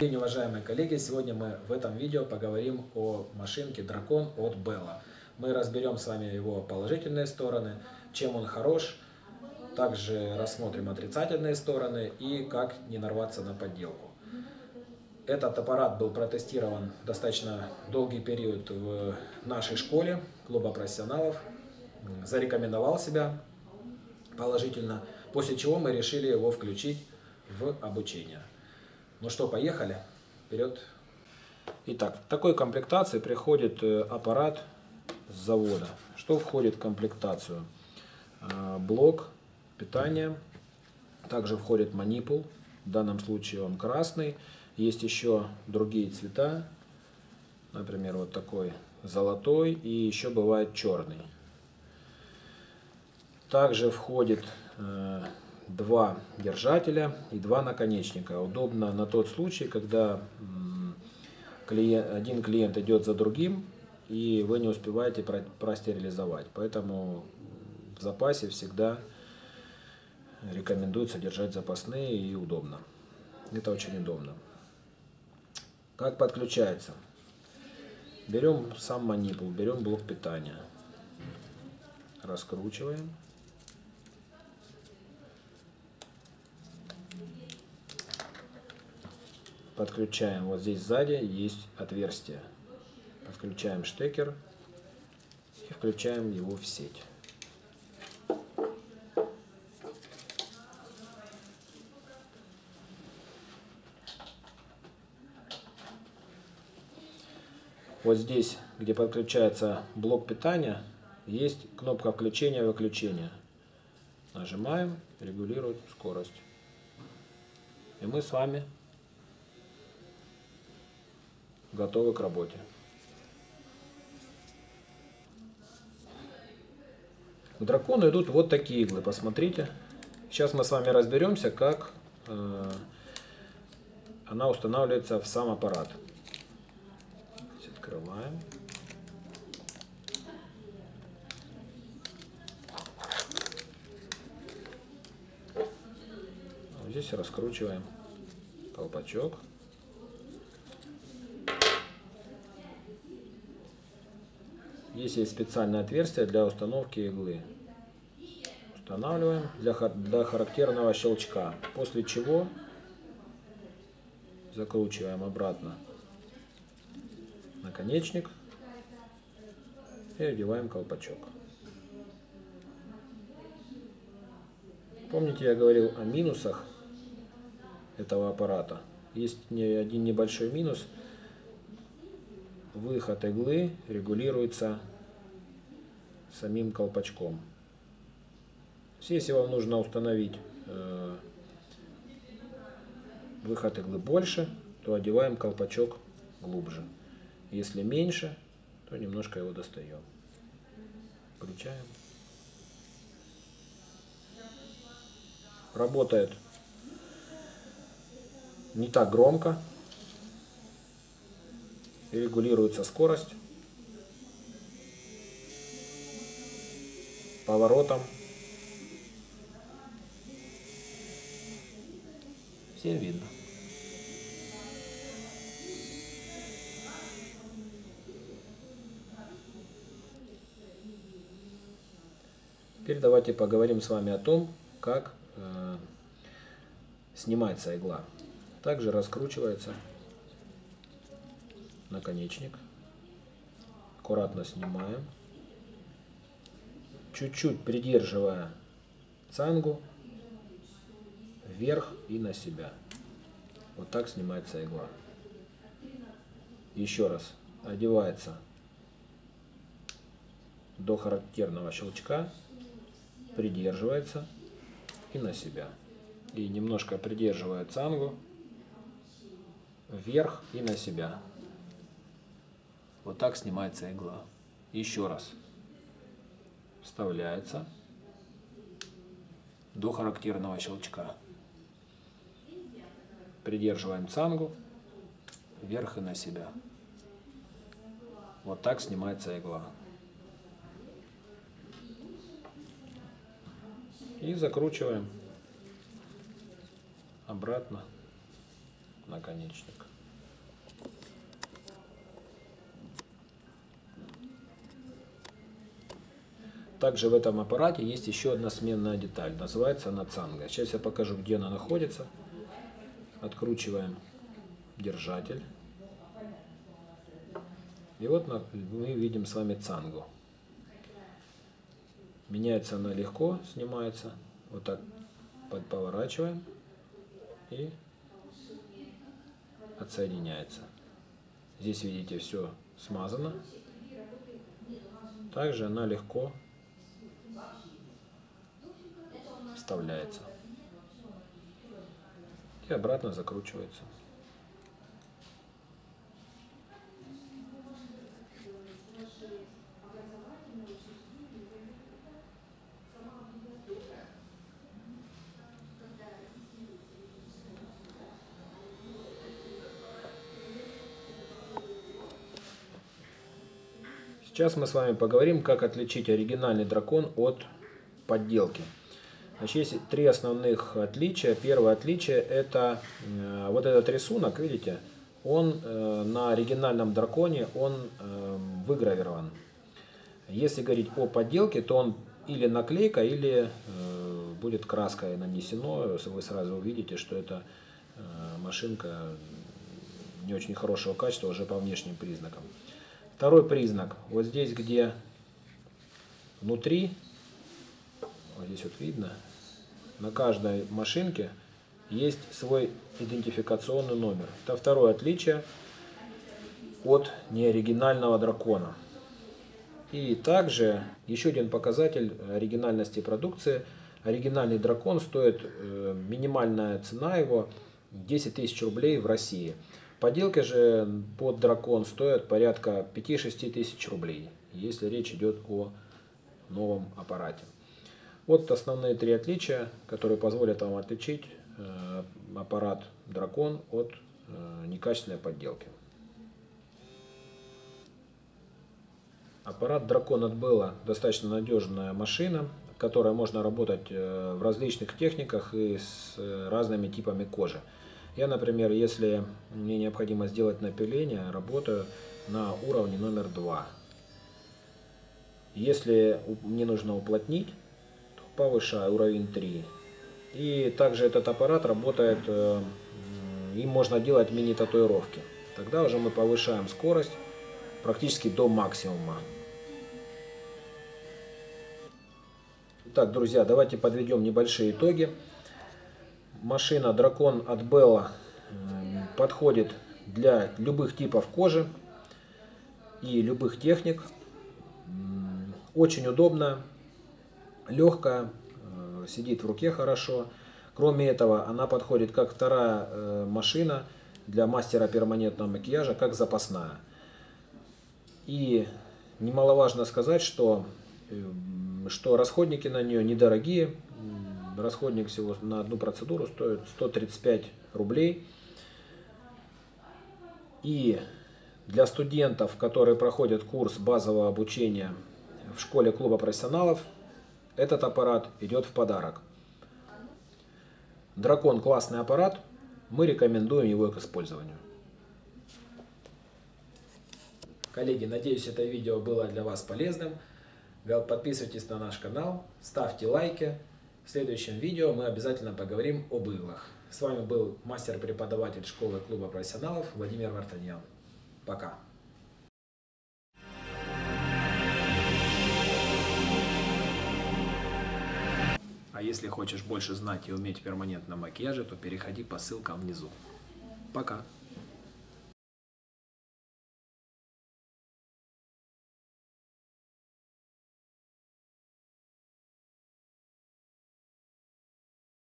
день, уважаемые коллеги! Сегодня мы в этом видео поговорим о машинке Дракон от Bella. Мы разберем с вами его положительные стороны, чем он хорош, также рассмотрим отрицательные стороны и как не нарваться на подделку. Этот аппарат был протестирован достаточно долгий период в нашей школе, клуба профессионалов, зарекомендовал себя положительно, после чего мы решили его включить в обучение. Ну что, поехали. Вперед. Итак, в такой комплектации приходит э, аппарат с завода. Что входит в комплектацию? Э, блок питания. Также входит манипул. В данном случае он красный. Есть еще другие цвета. Например, вот такой золотой и еще бывает черный. Также входит э, два держателя и два наконечника. Удобно на тот случай, когда клиент, один клиент идет за другим, и вы не успеваете простерилизовать. Поэтому в запасе всегда рекомендуется держать запасные и удобно. Это очень удобно. Как подключается? Берем сам манипул, берем блок питания, раскручиваем. Подключаем, вот здесь сзади есть отверстие. Подключаем штекер и включаем его в сеть. Вот здесь, где подключается блок питания, есть кнопка включения-выключения. Нажимаем, регулирует скорость. И мы с вами готовы к работе. К дракону идут вот такие иглы, посмотрите. Сейчас мы с вами разберемся, как э, она устанавливается в сам аппарат. Здесь открываем. Здесь раскручиваем колпачок. Здесь есть специальное отверстие для установки иглы. Устанавливаем для, для характерного щелчка. После чего закручиваем обратно наконечник и одеваем колпачок. Помните, я говорил о минусах этого аппарата. Есть один небольшой минус. Выход иглы регулируется самим колпачком. Если вам нужно установить э, выход иглы больше, то одеваем колпачок глубже. Если меньше, то немножко его достаем. Включаем. Работает не так громко. Регулируется скорость. Поворотом. Всем видно. Теперь давайте поговорим с вами о том, как э, снимается игла. Также раскручивается наконечник. Аккуратно снимаем чуть-чуть придерживая цангу вверх и на себя. Вот так снимается игла. Еще раз. Одевается до характерного щелчка, придерживается и на себя. И немножко придерживая цангу вверх и на себя. Вот так снимается игла. Еще раз вставляется до характерного щелчка. Придерживаем цангу вверх и на себя. Вот так снимается игла. И закручиваем обратно наконечник. Также в этом аппарате есть еще одна сменная деталь. Называется она цанга. Сейчас я покажу, где она находится. Откручиваем держатель. И вот мы видим с вами цангу. Меняется она легко, снимается. Вот так поворачиваем и отсоединяется. Здесь видите все смазано. Также она легко вставляется. И обратно закручивается. Сейчас мы с вами поговорим, как отличить оригинальный дракон от подделки. Значит, есть три основных отличия. Первое отличие это э, вот этот рисунок, видите, он э, на оригинальном драконе он э, выгравирован. Если говорить о подделке, то он или наклейка, или э, будет краской нанесено. Вы сразу увидите, что это э, машинка не очень хорошего качества уже по внешним признакам. Второй признак. Вот здесь, где внутри, вот здесь вот видно, на каждой машинке есть свой идентификационный номер. Это второе отличие от неоригинального дракона. И также еще один показатель оригинальности продукции. Оригинальный дракон стоит, э, минимальная цена его 10 тысяч рублей в России. Поделки же под дракон стоят порядка 5-6 тысяч рублей, если речь идет о новом аппарате. Вот основные три отличия, которые позволят вам отличить э, аппарат дракон от э, некачественной подделки. Аппарат дракон от Белла достаточно надежная машина, которая можно работать э, в различных техниках и с разными типами кожи. Я, например, если мне необходимо сделать напиление, работаю на уровне номер 2. Если мне нужно уплотнить, повышаю уровень 3. И также этот аппарат работает, э, им можно делать мини-татуировки. Тогда уже мы повышаем скорость практически до максимума. Итак, друзья, давайте подведем небольшие итоги машина Дракон от Bella подходит для любых типов кожи и любых техник. Очень удобно, легкая, э, сидит в руке хорошо. Кроме этого, она подходит как вторая э, машина для мастера перманентного макияжа, как запасная. И немаловажно сказать, что, э, что расходники на нее недорогие, Расходник всего на одну процедуру стоит 135 рублей. И для студентов, которые проходят курс базового обучения в школе клуба профессионалов, этот аппарат идет в подарок. Дракон классный аппарат, мы рекомендуем его к использованию. Коллеги, надеюсь, это видео было для вас полезным. Подписывайтесь на наш канал, ставьте лайки. В следующем видео мы обязательно поговорим об иглах. С вами был мастер-преподаватель школы клуба профессионалов Владимир Вартаньян. Пока! А если хочешь больше знать и уметь перманентно макияже, то переходи по ссылкам внизу. Пока!